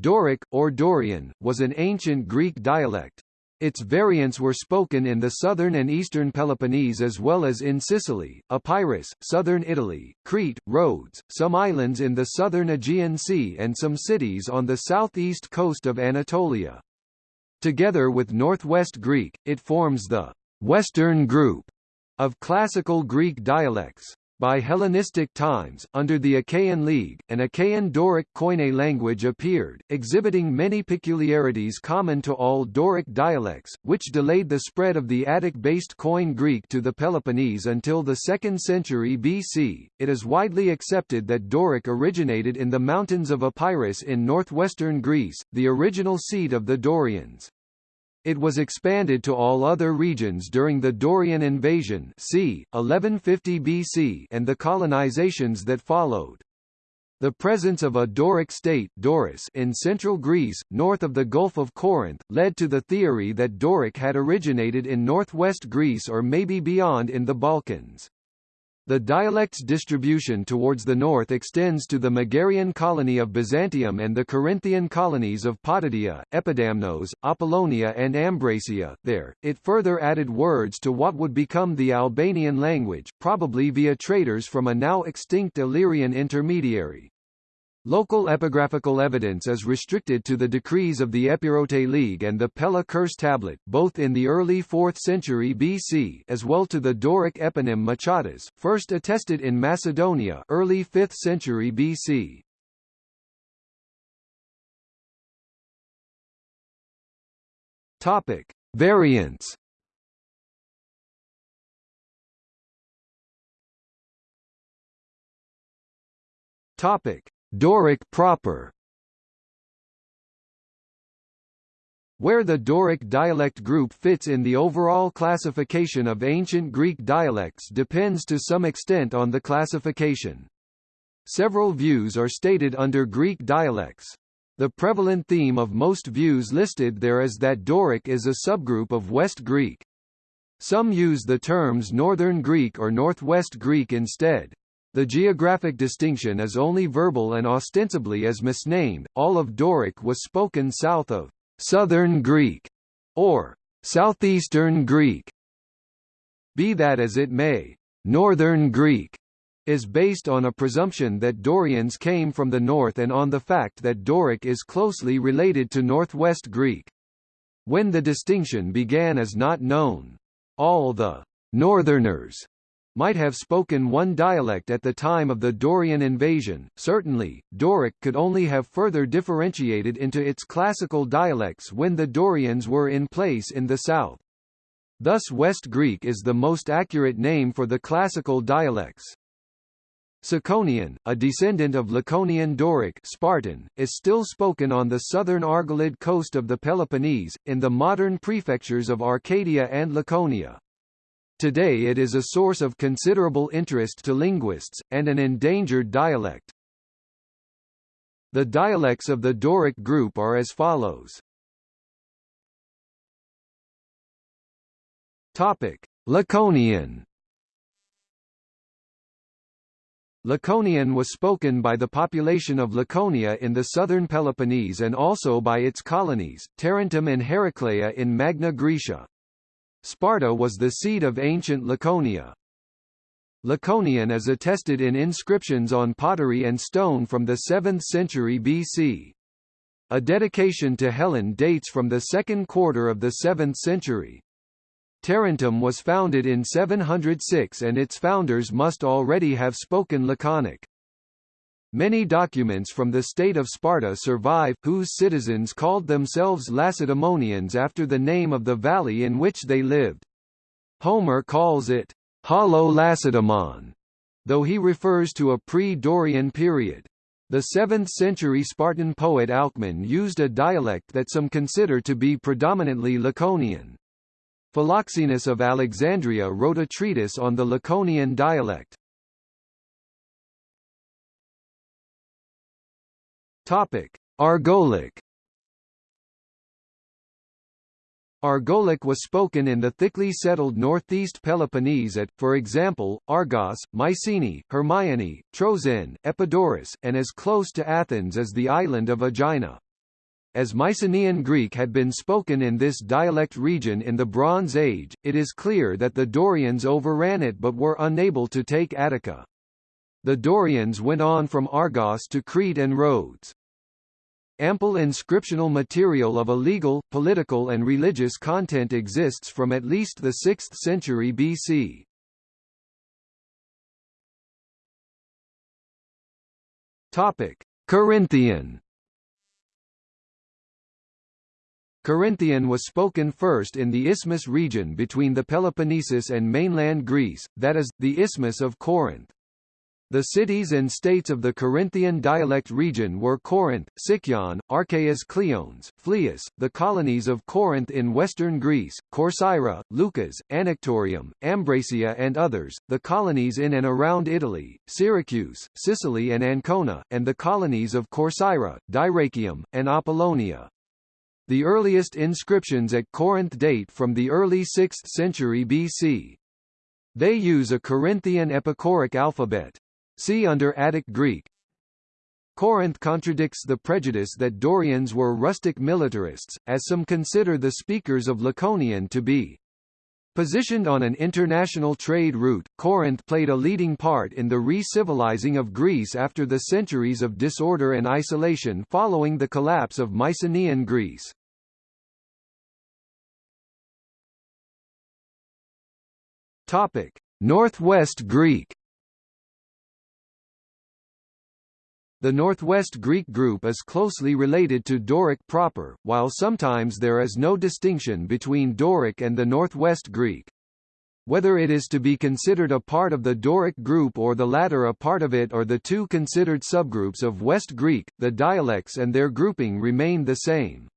Doric, or Dorian, was an ancient Greek dialect. Its variants were spoken in the southern and eastern Peloponnese as well as in Sicily, Epirus, southern Italy, Crete, Rhodes, some islands in the southern Aegean Sea and some cities on the southeast coast of Anatolia. Together with Northwest Greek, it forms the Western group of Classical Greek dialects. By Hellenistic times, under the Achaean League, an Achaean Doric Koine language appeared, exhibiting many peculiarities common to all Doric dialects, which delayed the spread of the Attic-based Koine Greek to the Peloponnese until the 2nd century BC. It is widely accepted that Doric originated in the mountains of Epirus in northwestern Greece, the original seat of the Dorians. It was expanded to all other regions during the Dorian invasion c. 1150 BC and the colonizations that followed. The presence of a Doric state Doris in central Greece, north of the Gulf of Corinth, led to the theory that Doric had originated in northwest Greece or maybe beyond in the Balkans. The dialect's distribution towards the north extends to the Megarian colony of Byzantium and the Corinthian colonies of Potidaea, Epidamnos, Apollonia and Ambracia. There, it further added words to what would become the Albanian language, probably via traders from a now extinct Illyrian intermediary. Local epigraphical evidence is restricted to the decrees of the Epirote League and the Pella Curse tablet, both in the early 4th century BC as well to the Doric eponym Machadas, first attested in Macedonia early 5th century BC. Topic: Variants. Topic: Doric proper Where the Doric dialect group fits in the overall classification of ancient Greek dialects depends to some extent on the classification. Several views are stated under Greek dialects. The prevalent theme of most views listed there is that Doric is a subgroup of West Greek. Some use the terms Northern Greek or Northwest Greek instead. The geographic distinction is only verbal and ostensibly is misnamed. All of Doric was spoken south of Southern Greek or Southeastern Greek. Be that as it may, Northern Greek is based on a presumption that Dorians came from the north and on the fact that Doric is closely related to Northwest Greek. When the distinction began is not known. All the Northerners might have spoken one dialect at the time of the Dorian invasion. Certainly, Doric could only have further differentiated into its classical dialects when the Dorians were in place in the south. Thus West Greek is the most accurate name for the classical dialects. Tsakonian, a descendant of Laconian Doric Spartan, is still spoken on the southern Argolid coast of the Peloponnese, in the modern prefectures of Arcadia and Laconia. Today it is a source of considerable interest to linguists, and an endangered dialect. The dialects of the Doric group are as follows. Topic: Laconian. Laconian was spoken by the population of Laconia in the southern Peloponnese and also by its colonies, Tarentum and Heraclea in Magna Graecia. Sparta was the seat of ancient Laconia. Laconian is attested in inscriptions on pottery and stone from the 7th century BC. A dedication to Helen dates from the second quarter of the 7th century. Tarentum was founded in 706 and its founders must already have spoken Laconic. Many documents from the state of Sparta survive, whose citizens called themselves Lacedaemonians after the name of the valley in which they lived. Homer calls it Hollow Lacedaemon, though he refers to a pre-Dorian period. The 7th-century Spartan poet Alcman used a dialect that some consider to be predominantly Laconian. Philoxenus of Alexandria wrote a treatise on the Laconian dialect. Topic: Argolic. Argolic was spoken in the thickly settled northeast Peloponnese at, for example, Argos, Mycenae, Hermione, Troezen, Epidaurus, and as close to Athens as the island of Aegina. as Mycenaean Greek had been spoken in this dialect region in the Bronze Age, it is clear that the Dorians overran it but were unable to take Attica. The Dorians went on from Argos to Crete and Rhodes. Ample inscriptional material of a legal, political and religious content exists from at least the 6th century BC. Topic: Corinthian Corinthian was spoken first in the Isthmus region between the Peloponnesus and mainland Greece, that is, the Isthmus of Corinth. The cities and states of the Corinthian dialect region were Corinth, Sicyon, Archaeas Cleones, Phlius, the colonies of Corinth in western Greece, Corcyra, Leucas, Anactorium, Ambracia and others, the colonies in and around Italy, Syracuse, Sicily and Ancona, and the colonies of Corcyra, Dyrrachium, and Apollonia. The earliest inscriptions at Corinth date from the early 6th century BC. They use a Corinthian epicoric alphabet. See under Attic Greek. Corinth contradicts the prejudice that Dorians were rustic militarists, as some consider the speakers of Laconian to be. Positioned on an international trade route, Corinth played a leading part in the re-civilizing of Greece after the centuries of disorder and isolation following the collapse of Mycenaean Greece. Topic: Northwest Greek The Northwest Greek group is closely related to Doric proper, while sometimes there is no distinction between Doric and the Northwest Greek. Whether it is to be considered a part of the Doric group or the latter a part of it or the two considered subgroups of West Greek, the dialects and their grouping remain the same.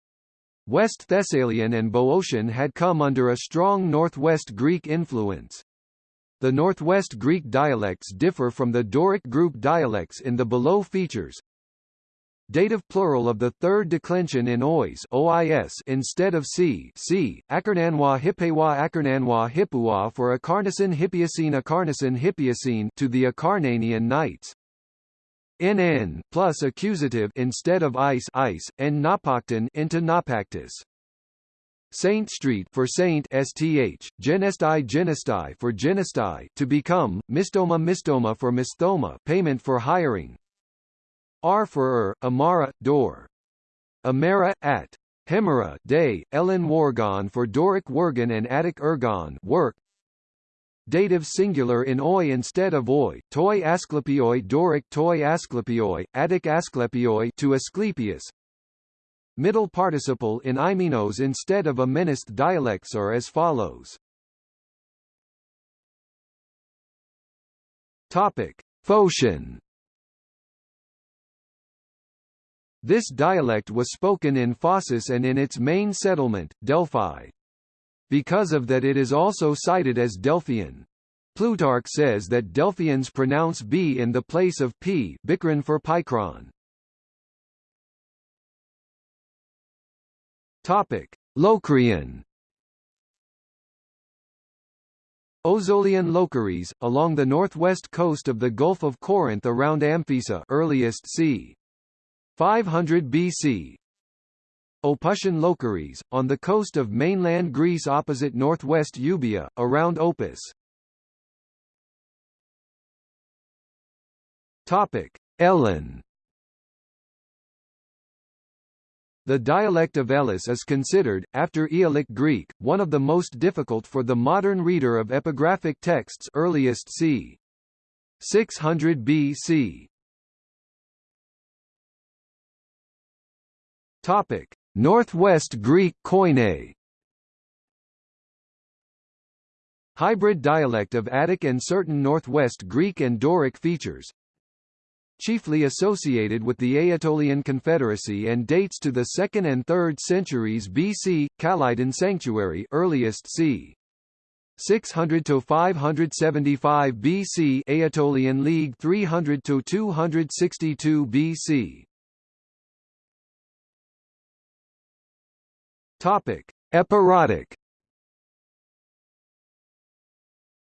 West Thessalian and Boeotian had come under a strong Northwest Greek influence. The Northwest Greek dialects differ from the Doric group dialects in the below features. Dative plural of the third declension in ois OIS instead of c c Akarnanwa Hippewa Akarnanwa Hippua for Akarnasan Hippiacine Akarnasan Hippiacine to the Acarnanian Knights. NN plus accusative instead of ice ice and Napakton into Napactus. Saint Street for Saint STH, Genestai Genestai for Genestai to become, Mistoma Mistoma for Mistoma payment for hiring. R for er, Amara, door. Amara, at. Hemera, day, Ellen Wargon for Doric Wergon and Attic Ergon work. Dative singular in oi instead of oi, toi Asclepioi Doric toi Asclepioi, Attic Asclepioi to Asclepius, Middle participle in Imenos instead of Amenist dialects are as follows. Topic: Phocian. This dialect was spoken in Phocis and in its main settlement, Delphi. Because of that it is also cited as Delphian. Plutarch says that Delphians pronounce b in the place of p Bikron for Picron. Topic: Locrian. Ozolian Locaries, along the northwest coast of the Gulf of Corinth around Amphissa earliest c. 500 BC. Opusian Locaries, on the coast of mainland Greece opposite northwest Euboea, around Opus. Topic: Elean. The dialect of Elis is considered, after Aeolic Greek, one of the most difficult for the modern reader of epigraphic texts earliest c. 600 BC. Topic: Northwest Greek Koine. Hybrid dialect of Attic and certain Northwest Greek and Doric features, chiefly associated with the Aetolian Confederacy and dates to the 2nd and 3rd centuries BC, Calydon Sanctuary earliest c. 600 to 575 BC Aetolian League 300 to 262 BC Topic Epirotic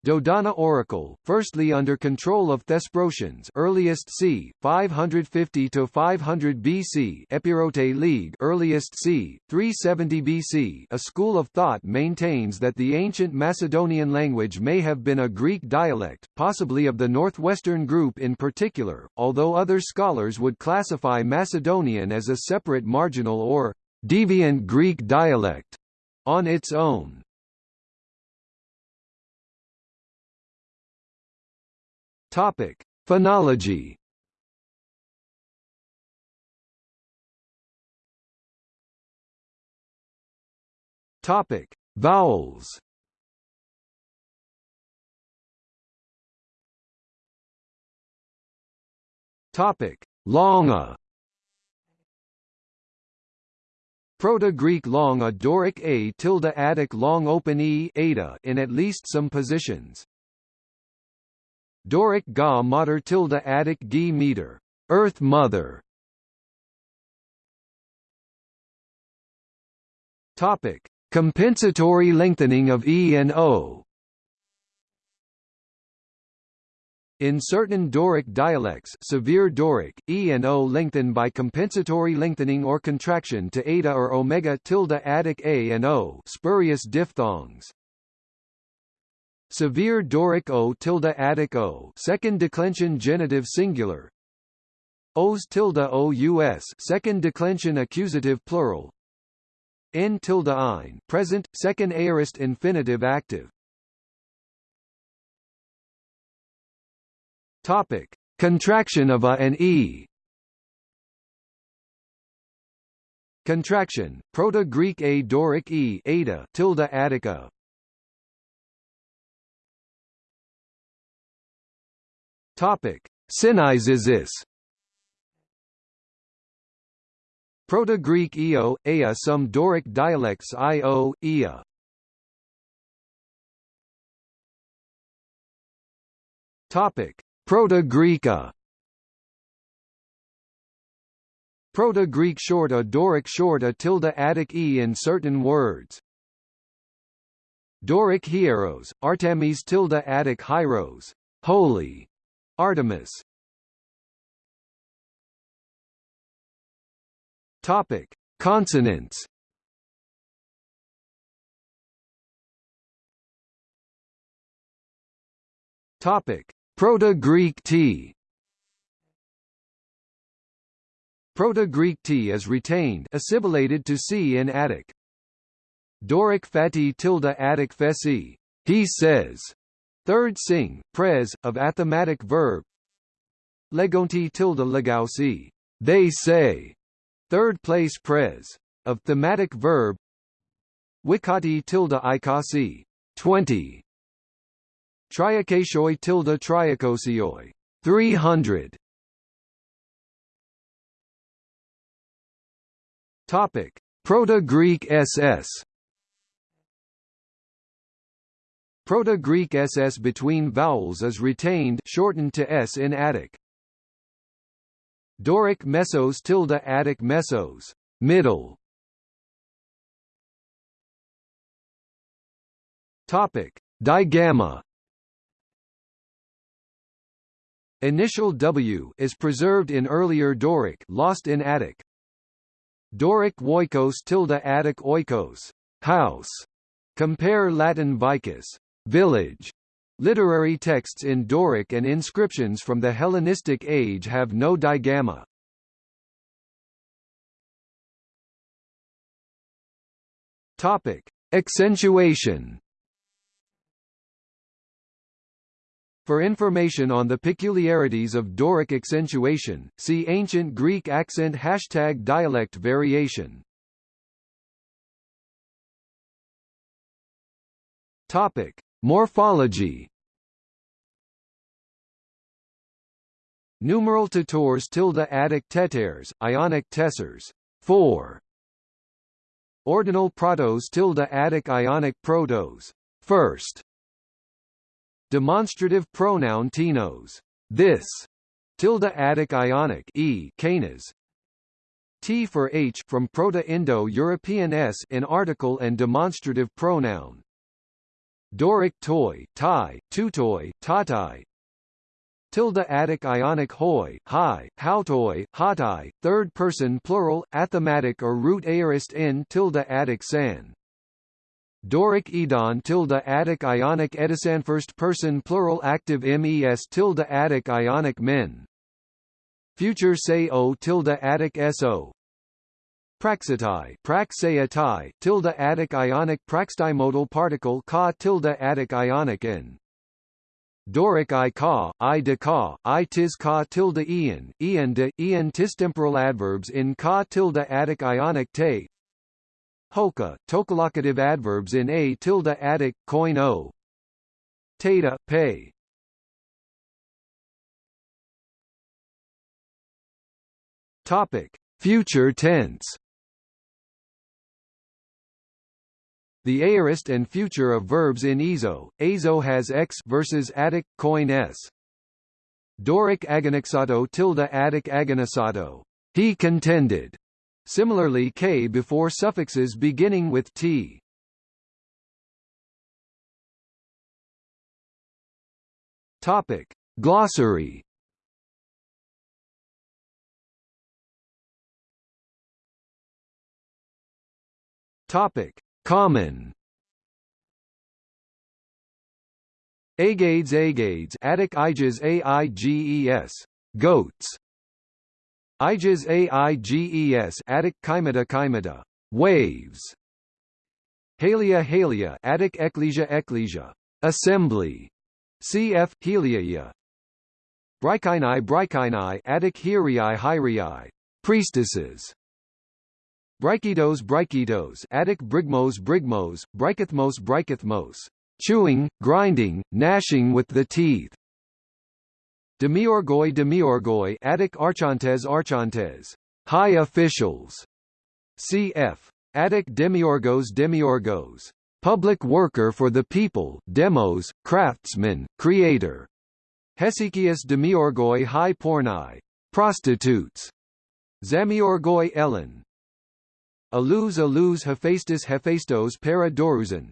Dodona oracle, firstly under control of Thesprotians earliest c. 550 to 500 BC Epirote League earliest c. 370 BC a school of thought maintains that the ancient Macedonian language may have been a Greek dialect, possibly of the northwestern group in particular, although other scholars would classify Macedonian as a separate marginal or deviant Greek dialect on its own. Topic: Phonology. Topic: Vowels. Topic: Longa. Proto-Greek long a Doric a tilde Attic long open e ada in at least some positions. Doric ga mater tilde Attic gi meter, Earth Mother. Topic: Compensatory lengthening of e and o. In certain Doric dialects severe Doric, e and o lengthen by compensatory lengthening or contraction to eta or omega tilde Attic a and o spurious diphthongs. Severe Doric O tilde Attic O second declension genitive singular. Os tilde ous second declension accusative plural. N tilde ein present second aorist infinitive active. Topic. Contraction of a and e. Contraction Proto-Greek a Doric e ada tilde Attica Topic: Synizesis Proto-Greek eo, ea some Doric dialects io, ea. Topic: Proto-Greek Proto-Greek short a Doric short a tilde Attic e in certain words. Doric hieros, Artemis tilde Attic hieros, holy. Artemis Topic: Consonants. Topic: Proto-Greek T. Proto-Greek T is retained assimilated to C in Attic. Doric fati tilde Attic fesi. He says. Third sing, pres, of athematic verb Legonti tilde legausi, they say. Third place pres. Of thematic verb Wikati tilde ikasi, 20. Triakashoi tilde triakosioi, 300. Topic: Proto-Greek SS Proto-Greek ss between vowels is retained shortened to s in Attic. Doric mesos tilde Attic mesos, middle. Topic: Digamma. Initial W is preserved in earlier Doric, lost in Attic. Doric oikos tilde Attic oikos, house. Compare Latin vicus, village. Literary texts in Doric and inscriptions from the Hellenistic age have no digamma. Topic: Accentuation. For information on the peculiarities of Doric accentuation, see Ancient Greek accent hashtag dialect variation. Topic: Morphology Numeral tutors tilde Attic teters, Ionic tessers, 4. Ordinal protos tilde Attic Ionic protos, first. Demonstrative pronoun tinos, this, tilde Attic Ionic e canas, T for H from Proto-Indo-European s in article and demonstrative pronoun. Doric toy, Thai, tutoi, tatai. Tilde Attic Ionic hoi, hi, hautoi, hatai, third person plural, athematic or root aorist in tilde Attic san. Doric Edon tilde Attic Ionic Edisan first person plural active mes tilde Attic Ionic men. Future say o tilde Attic so. Praxitai, praxeatai, tilde Attic Ionic praxtimodal particle ka tilde Attic Ionic in. Doric i ka, i de ka, i tis ka tilde ian, ian de, ian tis temporal adverbs in ka tilde Attic Ionic te. Hoka, tokalocative adverbs in a tilde Attic, coin o. Tata, pay. Topic: Future tense. The aorist and future of verbs in Ezo, Azo has x versus Attic, coin s. Doric agonixato tilde Attic agonisato. He contended. Similarly k before suffixes beginning with t. Topic. Glossary Topic. Common. Agades Agades Attic Iges Aiges goats. Iges Aiges Attic Chimeta Chimeta waves. Halia Halia Attic Ecclesia Ecclesia assembly. Cf Heliaia Brychini Brychini Attic Hierii Hierii priestesses Brychitos Brychitos Attic brigmos brigmos, Brychithmos Brychithmos chewing, grinding, gnashing with the teeth. Demiorgoi Demiorgoi Attic Archontes Archontes high officials. Cf. Attic Demiorgos Demiorgos public worker for the people, demos, craftsman, creator. Hesychius Demiorgoi High Pornai prostitutes. Zamiorgoi Elean Alus alus Hephaestus Hephaestos para Dorusan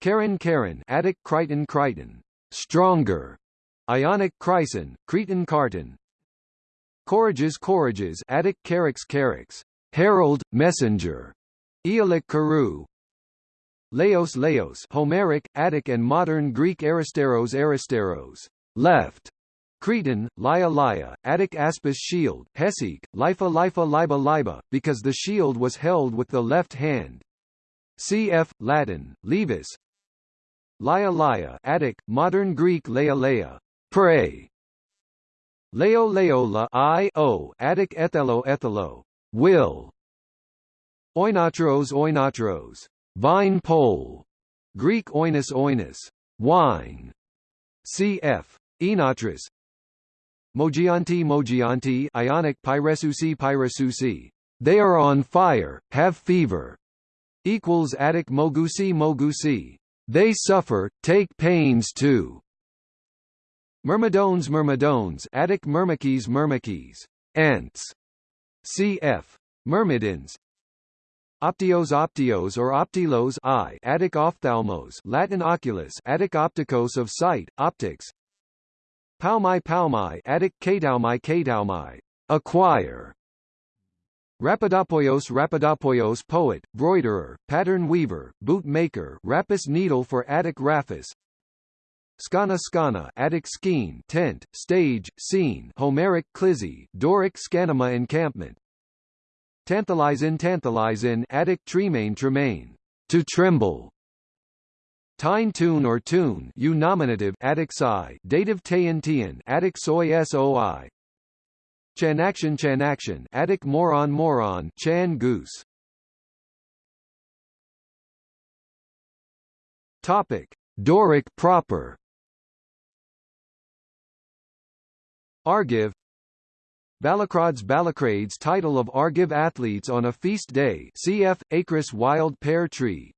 Karen Karen Attic Crichton Crichton. Stronger. Ionic Chryson, Cretan Carton Corages Corages Attic Carix Carix herald, messenger. Aeolic Carew. Laos Laos Homeric, Attic and modern Greek Aristeros Aristeros. Left Cretan, Lia, Attic Aspis shield, Hesic, Lifa Lifa Liba Liba, because the shield was held with the left hand. Cf. Latin, levis. Lia Lia Attic, modern Greek Leia pray. Leo Leola I o Attic Ethelo Ethelo, will. Oinatros Oinatros, vine pole. Greek oinus oinus, wine. Cf. Enotris, Mogianti Mogianti Ionic Pyresusi Pyresusi. They are on fire, have fever. Equals Attic Mogusi Mogusi. They suffer, take pains too. Myrmidones Myrmidones Attic Myrmikes Myrmikes. Ants. Cf. Myrmidons. Optios optios or optilos I Attic ophthalmos Latin oculus Attic opticos of sight, optics Paumai Paumai Attic Kataumai Kataumai acquire. Rapidopoios Rapidopoios poet, broiderer, pattern weaver, boot maker Rapis needle for Attic Raphis. Skana Skana Attic skene tent, stage, scene Homeric clizzy, Doric scanema encampment. Tantalizin Tantalizin Attic tremaine tremaine. To tremble Tine tune or tune u nominative psi dative tayan tian Attic soy soi Chanaction Chanaction Attic moron moron Chan goose. Topic Doric proper. Argive Balacrods Balacrades title of Argive athletes on a feast day cf. Acris wild pear tree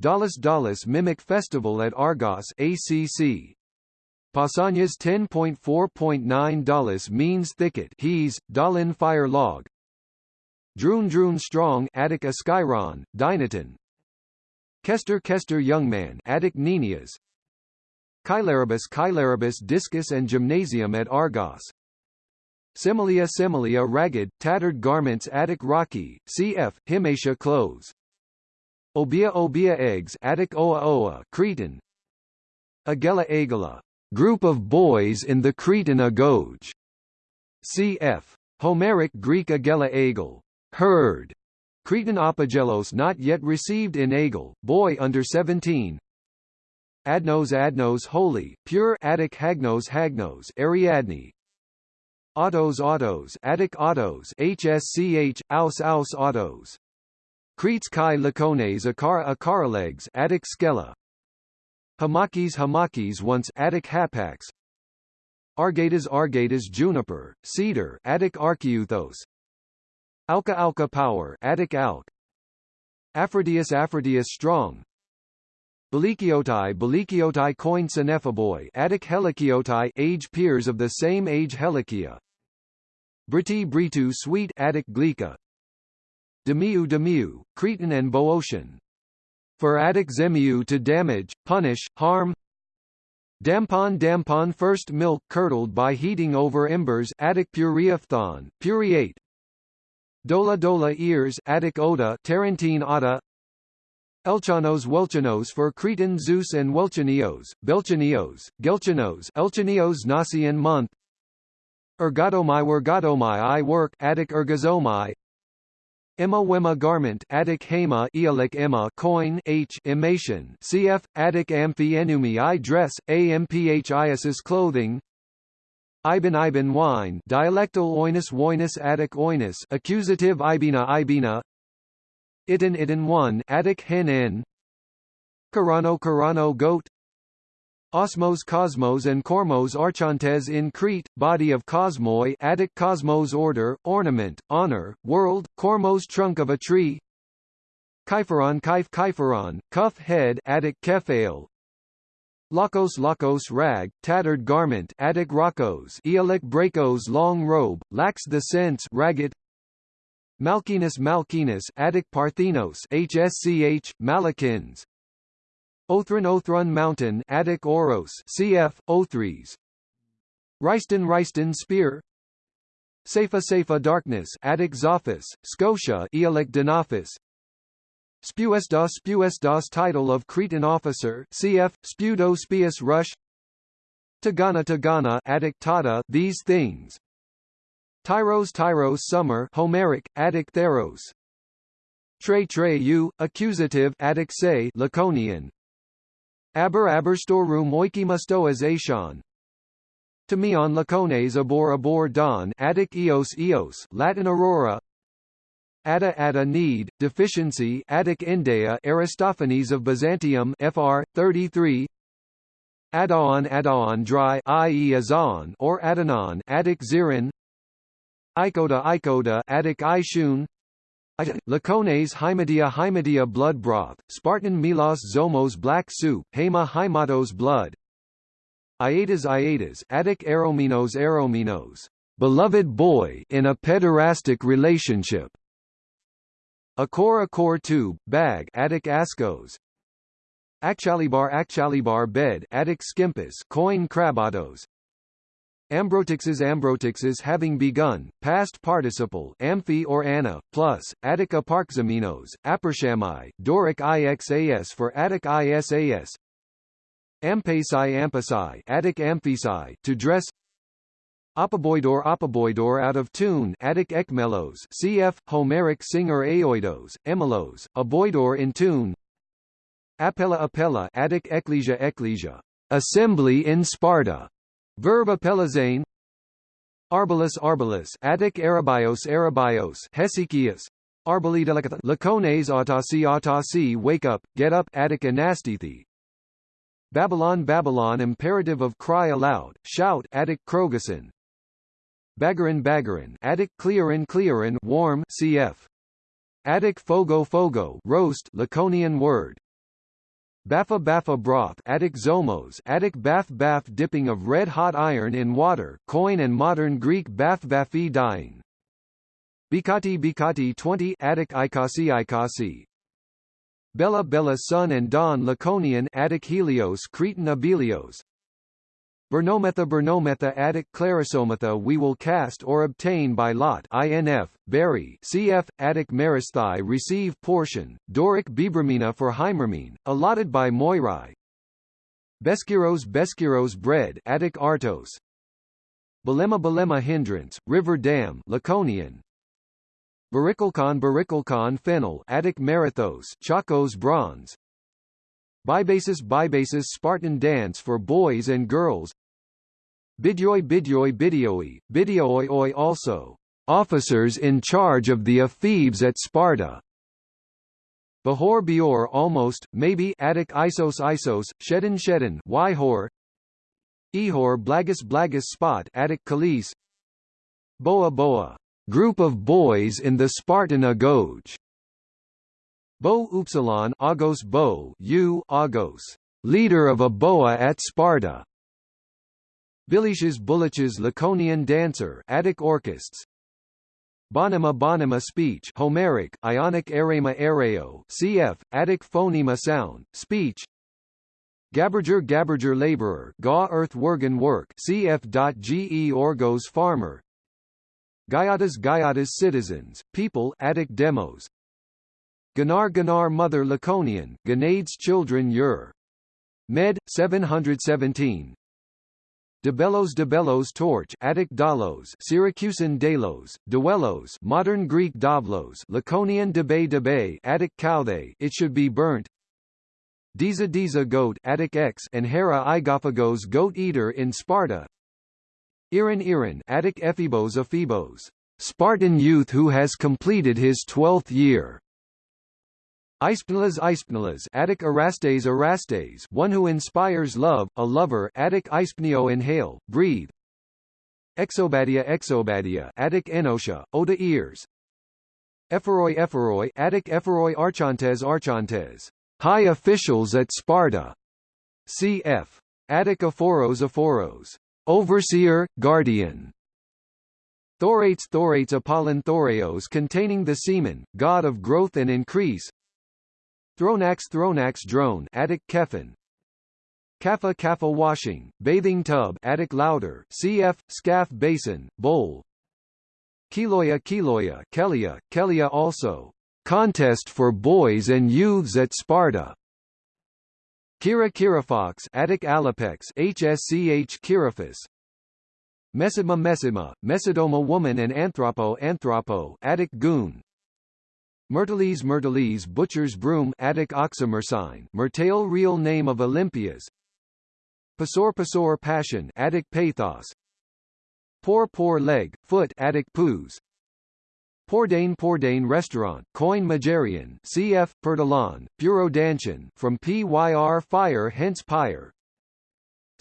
Dallas Dallas Mimic Festival at Argos ACC. Pausanias 10.4.9 Dallas means thicket he's, Dalin fire log Droon Droon strong Attic Askyron, Dynaton Kester Kester Youngman Attic Ninias Cheilaribus Cheilaribus Discus and Gymnasium at Argos Similia Similia Ragged, tattered garments Attic Rocky, cf. Hymatia clothes Obia Obia eggs Attic Oa Oa Cretan. Agela Agela group of boys in the Cretan agoge. Cf. Homeric Greek Agela Agel herd. Cretan apogelos not yet received in Agel, boy under 17 Adnos Adnos holy, pure Attic Hagnos Hagnos Ariadne. Autos Autos Attic Autos HSCH, Aus Aus Autos Cretes Kai Lacones Akara Acaralegs Attic Skella. Hamakis Hamakis once Attic Hapax. Argatas Argatas Juniper, Cedar Attic Archeuthos Alka Alka Power Attic Alk. Aphrodisias Aphrodisias Strong. Belikiotai Belikiotai coin Cenephaboy Attic Helikiotai age peers of the same age Helikia Briti Britu Sweet Attic Glika Demiu Demiu, Cretan and Boeotian. For Attic Zemiu to damage, punish, harm. Dampon Dampon first milk curdled by heating over embers Attic Puriaphthon, Puriate. Dola Dola ears Attic Oda Tarentine Oda Elchanos Welchanos for Cretan Zeus and Welchanios, Belchanios, Gelchanos Elchanios Nasian month. Ergotomai Wergotomai I work Attic Ergozomai Emma Wemma garment Attic Hema Eolic Emma coin H emation cf Attic Amphienumi I dress Amphis clothing. Iben Iben wine dialectal oinus oinus Attic oinus accusative Ibina Ibina. Itin Itin 1 Attic hen. Karano Karano goat Osmos Cosmos and Kormos Archontes in Crete, body of Cosmoi Attic Cosmos order, ornament, honor, world, Kormos trunk of a tree. Kypheron Kyph Kypheron, cuff head Attic Kephael. Lakos Lakos rag, tattered garment Attic Rokos Eolic Bracos long robe, lacks the sense ragged. Malkinus Malkinus Attic Parthenos HSCH, Malikins Othran Othran Mountain Attic Oros cf. Othries Ryston Ryston Spear. Seifa Seifa Darkness Attic Zophis, Scotia Eolic Denafis Spuesdos Spuesdos title of Cretan officer cf. Spudo Spius Rush. Tagana Tagana Attic Tata these things. Tyros Tyros Summer Homeric, Attic Theros. Tre Tre U, Accusative Attic Se Laconian Aber aber storeroom oikimustoas Aishon. Tamion lacones abor abor don Attic eos eos Latin aurora. Ada ada need, deficiency Attic Indea Aristophanes of Byzantium FR, 33 Adaon Adaon dry i.e. Azon or Adanon Attic Zirin. Icoda Icoda Attic Ishun Lacones Hymedia Hymedia blood broth, Spartan Milos Zomos black soup, Hema Hymatos blood. Iatas Iatas Attic Aerominos Aerominos. Beloved boy in a pederastic relationship. Akor Akor tube, bag Attic Ascos. Actualibar Actualibar bed Attic Skimpus coin Crabatos Ambrotixes Ambrotixes having begun, past participle amphi or anna, plus, Attica parxaminos, apershami, Doric ixas for Attic isas Ampasi ampasi Attic amphisi to dress. Apoboidor Apoboidor out of tune Attic ekmelos cf. Homeric singer aoidos, emelos, aboidor in tune. Apella Apella Attic ecclesia ecclesia. Assembly in Sparta Verb apellazane Arbalus Arbalus Attic Arabios Arabios Hesychius Arbalida Lacones autosi autosi wake up, get up Attic anastithi Babylon Babylon imperative of cry aloud, shout Attic Krogason Bagarin Bagarin Attic Clearin Clearin warm cf Attic Fogo Fogo roast Laconian word Baffa baffa broth Attic zomos Attic bath bath dipping of red-hot iron in water coin and modern Greek bath bafi dyeing. Bikati Bikati 20 Attic Ikasi Ikasi. Bella Bella Sun and Dawn Laconian Attic Helios Cretan Abelios Bernometha Bernometha Attic Clarisometha we will cast or obtain by lot INF, Berry CF, Attic Meristhi receive portion, Doric Bibramina for Hymermene, allotted by Moirai. Beskiros Beskiros bread Attic Artos. Belema Belema hindrance, river dam Laconian. Baricalcon Baricalcon fennel Attic Marathos Chacos bronze Bibasis Bibasis Spartan dance for boys and girls. Bidyoi Bidyoi Bidioi, Bidioi also, officers in charge of the ephebes at Sparta. Behor Bior almost, maybe Attic Isos Isos, Shedin Shedin Yhor Ehor Blagus Blagus Spot Attic Kalis Boa Boa, group of boys in the Spartan Agoge Bo Upsilon Agos Bo U Agos, leader of a boa at Sparta. Biliches Bulliches Laconian dancer Attic orchists. Bonema Bonema speech Homeric, Ionic erema ereo cf. Attic phonema sound, speech Gaberger Gaberger laborer Ga earth worgen work cf.ge orgos farmer Gaiatas Gaiatas citizens, people Attic demos Ganar Ganar mother Laconian, Ganades children Ur. Med. 717 Debellos Debellos torch Attic Dalos Syracusan Delos, Duellos modern Greek Davlos Laconian Debe Debe Attic Cauthe it should be burnt Diza Diza goat Attic X and Hera Igaphagos goat eater in Sparta Iran Iran Attic Ephebos Ephebos Spartan youth who has completed his twelfth year Ispnalas Ispnalas Attic Erastes Erastes one who inspires love, a lover Attic Ispneo inhale, breathe. Exobadia Exobadia Attic Enosha, Oda ears. Ephoroi Ephoroi Attic Ephoroi Archontes Archontes. High officials at Sparta. Cf. Attic Aphoros Aphoros. Overseer, guardian. Thorates Thorates Apollon Thoreos containing the semen, god of growth and increase Thronax Thronax drone Attic Kephin Kapha Kapha washing, bathing tub Attic louder cf. Scaff basin, bowl. Keloya Keloya Kelia, Kelia also. Contest for boys and youths at Sparta. Kira Kirafox Attic Alapex HSCH Kiraphus Mesima Mesima, Mesidoma woman and Anthropo Anthropo Attic Goon Myrtles Myrtles Butcher's Broom Attic Oxymersine Mertale real name of Olympias. Pasor Pasor Passion Attic Pathos. Poor Poor Leg, Foot Attic Poos. Pordain Pordain Restaurant, Coin Majarian CF, Pertalon, Puro Danchin from PYR Fire hence Pyre.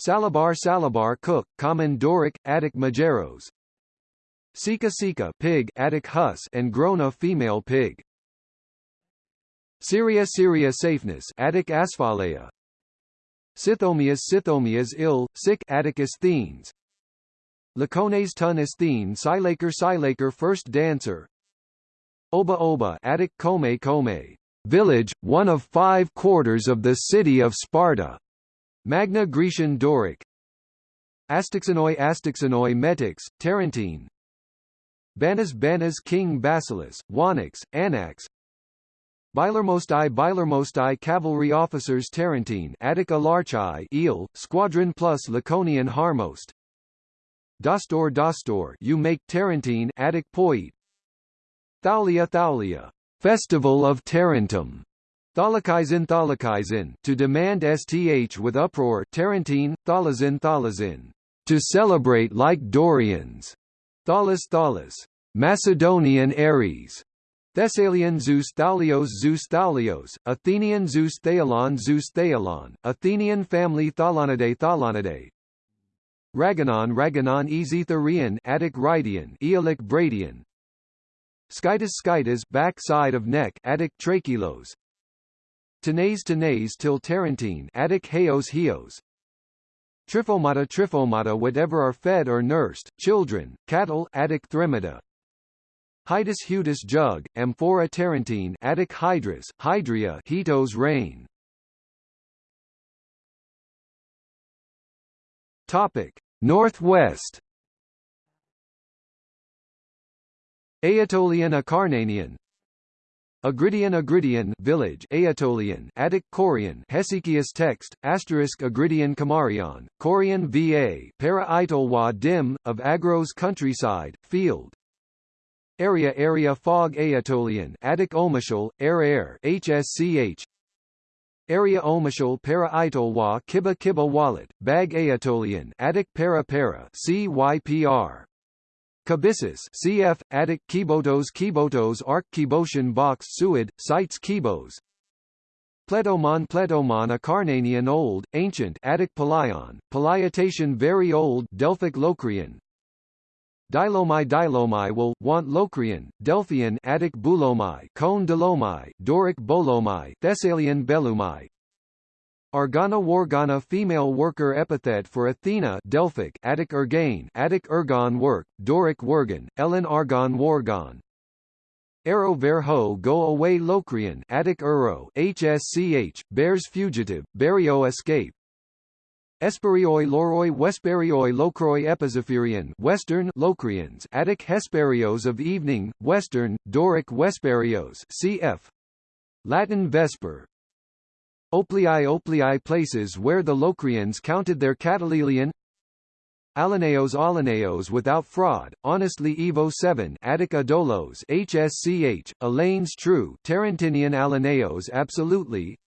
Salabar Salabar Cook, Common Doric, Attic Majeros. Sika Sika Pig Attic Hus and Grona Female Pig Syria Syria Safeness Attic Asphalea Scythomias Scythomias ill, sick Atticus Thenes. Lacones Tun Asthene Silaker Silaker First Dancer. Oba Oba Attic Kome Kome village, one of five quarters of the city of Sparta. Magna Grecian Doric. Astixanoi Astixanoi Metix, Tarentine. Banas Banas King Basilis, Wanix, Anax Bilermostai Bilermostai Cavalry Officers Tarentine Attica Larchai Eel, Squadron plus Laconian Harmost. Dostor Dostor you make Tarentine Attic Poet. Thalia Thalia Festival of Tarentum Thalakizin Thalakizin to demand STH with uproar Tarentine, Thalazin Thalazin to celebrate like Dorians. Thalas Thalas Macedonian Ares Thessalian Zeus Thalios Zeus Thalios, Athenian Zeus Thalon Zeus Thalon, Athenian family Thalonidae Thalonidae. Raganon Raganon Ezetherian Attic Rydian Aeolic Bradian. Skytus Skytus back side of neck Attic Trachelos. Tenase Tenase till Tarentine Attic Heos Heos Trifomata Trifomata whatever are fed or nursed, children, cattle Attic Thremata Hydus hutus jug, Amphora tarentine Attic hydrus, Hydria Hetos rain. Topic: Northwest. Aetolian Acarnanian Agridian Agridian village Aetolian Attic Corian Hesychius text asterisk Agridian Kamarion Corian VA Para dim of Agros countryside field Area Area Fog Aetolian Attic Omashal Air Air HSCH Area Omashal Para Itolwa Kiba Kiba Wallet Bag Aetolian Attic Para Para CYPR Kabissus cf. Attic Kibotos Kibotos Arc Kiboshan Box Suid, Sites Kibos Pletomon Pletomon Acarnanian Old, Ancient Attic Palion, Palaitation Very Old Delphic Locrian Dilomai Dilomai will, want Locrian, Delphian Attic Bulomai Cone Delomai, Doric Bolomai Thessalian Belumai. Argana Wargana female worker epithet for Athena Delphic Attic Ergane Attic Ergon work, Doric Wergan, Elean Argon Wargon Arrow Verho go away Locrian Attic Uro HSCH, bears fugitive, Barrio escape Esperioi Loroi Wesperioi Locroi Epizephyrian Western Locrians Attic Hesperios of evening, Western, Doric Vesperios cf. Latin Vesper, Oplii Oplii places where the Locrians counted their Catalelian Alaneos Alaneos without fraud, honestly Evo 7 Attic Adolos HSCH, Elaine's true Tarentinian Alaneos absolutely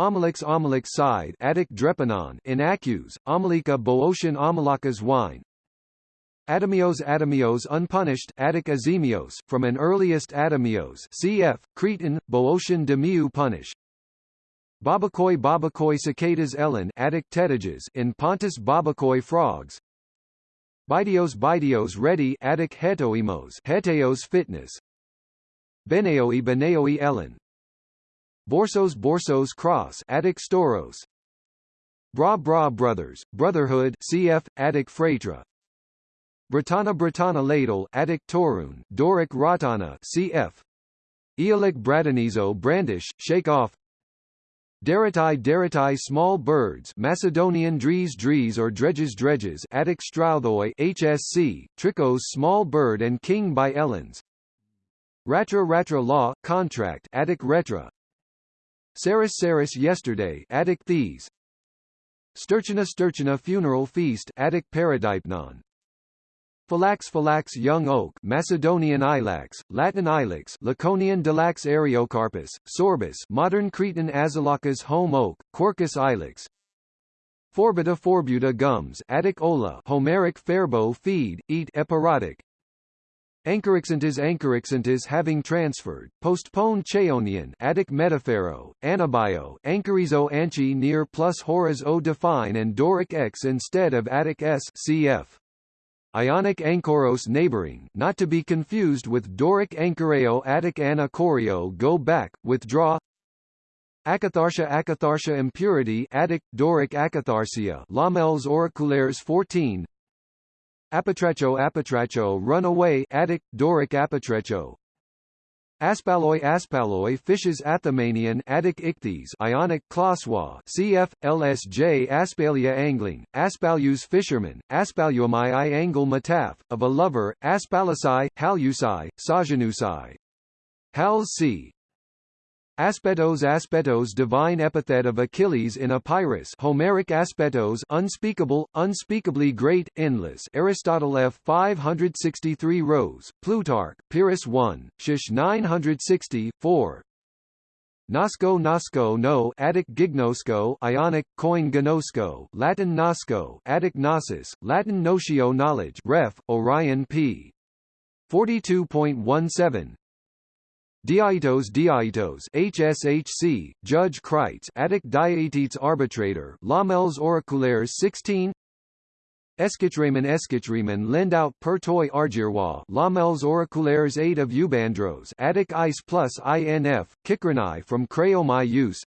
Amalix Amalix side Attic Drepanon Inaccus, Amalika Boeotian Amalakas wine. Adamios Adamios unpunished Attic Azemios, from an earliest Adamios cf. Cretan, Boeotian Demiu punish Babakoi Babakoi cicadas Elean Attic tetages in Pontus Babakoi frogs. Bidios Bidios ready Attic hetoimos heteos fitness. Beneoi Beneoi Elean Borsos Borsos cross Attic storos. Bra Bra brothers brotherhood cf Attic Phraetra Britanna Britanna ladle Attic Torun Doric Ratana cf Eolic Bradanizo brandish shake off. Deritai deritai small birds Macedonian dries dries or dredges dredges Attic Strauthoi HSC, Tricos small bird and king by Eleans. Ratra ratra law, contract Attic retra Saris saris yesterday Attic these Sturchina sturchina funeral feast Attic paradipnon Phallax Phallax young oak Macedonian ilex, Latin ilex Laconian Dilax Areocarpus, Sorbus modern Cretan Azalacas home oak, Quercus ilex. Forbuta forbuta gums Attic ola Homeric fairbow feed, eat epirotic Anchorixantis Anchorixantis having transferred, postponed Chaonian Attic metaphero, Anabio Anchorizo Anchi near plus Horas O define and Doric X instead of Attic S cf. Ionic Anchoros neighboring not to be confused with Doric Anchoreo Attic Anachorio go back, withdraw Akatharsia Akatharsia impurity Attic, Doric Acatharsia Lamelles oraculaires 14 Apatracho Apatracho run away Attic, Doric Apatrecho Aspaloi Aspaloi fishes Athamanian Attic ichthyes Ionic Kloswa cf. LSJ Aspalia angling, Aspalus fisherman, Aspaluamai I angle mataf, of a lover, Aspalusai, Halusai, Sajanusai. Hal c. Aspetos Aspetos divine epithet of Achilles in Epirus Homeric Aspetos unspeakable, unspeakably great, endless. Aristotle F 563 Rose, Plutarch, Pyrrhus 1, Shish 960, 4 Nosco Nosco no Attic Gignosco Ionic coin Gnosco Latin Nosco Attic Gnosis Latin Notio knowledge Ref Orion p. 42.17 Diaitos Diaitos HSHC, Judge Kreitz Attic Diaetetes Arbitrator Lamelles Oraculaires 16 Eskitreman Eskitreman lend out per toi argirwa Lamelles Oraculaires 8 of Ubandros Attic Ice plus INF, Kikranai from Creomai use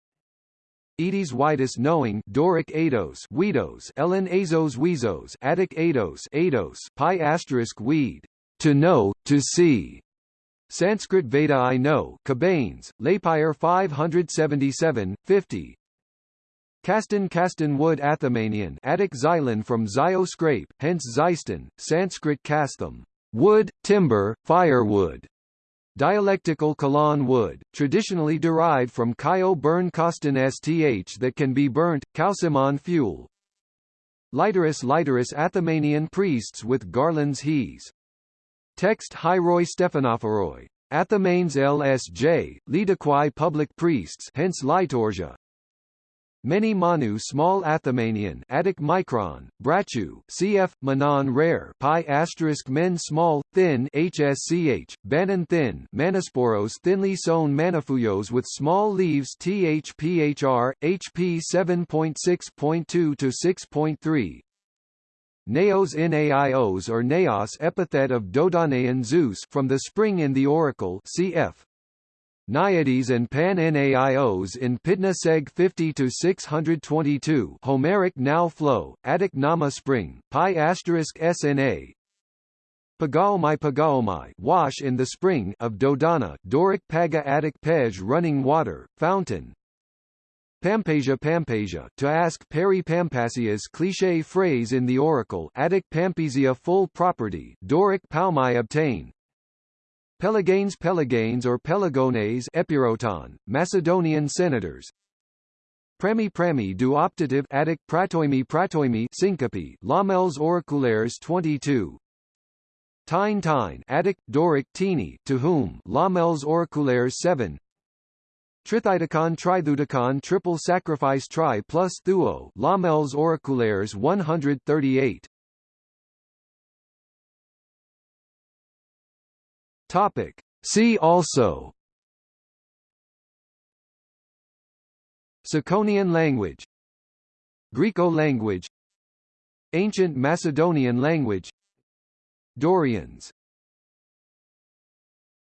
Edis Whitus knowing Doric Ados Weedos Elean Azos Weezos Attic Ados Ados Pi asterisk weed to know, to see. Sanskrit Veda I know, Cabanes, L'Épire 577, 50. Castan Castan wood Athamanian, Attic xylon from Zio scrape, hence Xyston, Sanskrit castham, wood, timber, firewood. Dialectical Kalan wood, traditionally derived from Kyo burn Kostan sth that can be burnt, Calcimon fuel. Literus Literus Athamanian priests with garlands he's. Text Hyroi Stephanophoroi. Athamanes LSJ, Lidaquai public priests hence Liturgia. Many Manu small Athamanian Attic micron, Brachu, cf. Manon rare pi asterisk men small, thin HSCH, Banan thin Manosporos thinly sown manifuyos with small leaves THPHR, HP 7.6.2 to 6.3, Naos Naios or Naos epithet of Dodonaean Zeus from the spring in the oracle cf. Naiades and Pan Naios in Pitna Seg 50 to 622 Homeric now flow Attic Nama spring pi asterisk sna Pagaomai Pagaomai wash in the spring of Dodona Doric Paga Attic Pej running water fountain Pampasia Pampasia to ask Peri Pampasia's cliché phrase in the oracle Attic Pampisia full property Doric Palmai obtain. Pelaganes Pelaganes or Pelagones Epiroton, Macedonian senators. Premi Premi du optative Attic Pratoimi Pratoimi syncope Lamelles oraculaires 22 Tine Tine Attic Doric Tini to whom Lamelles oraculaires 7 Trithydicon Trithudicon triple sacrifice tri plus thuo Lamelles oraculaires 138 Topic. See also. Tsakonian language. Griko language. Ancient Macedonian language. Dorians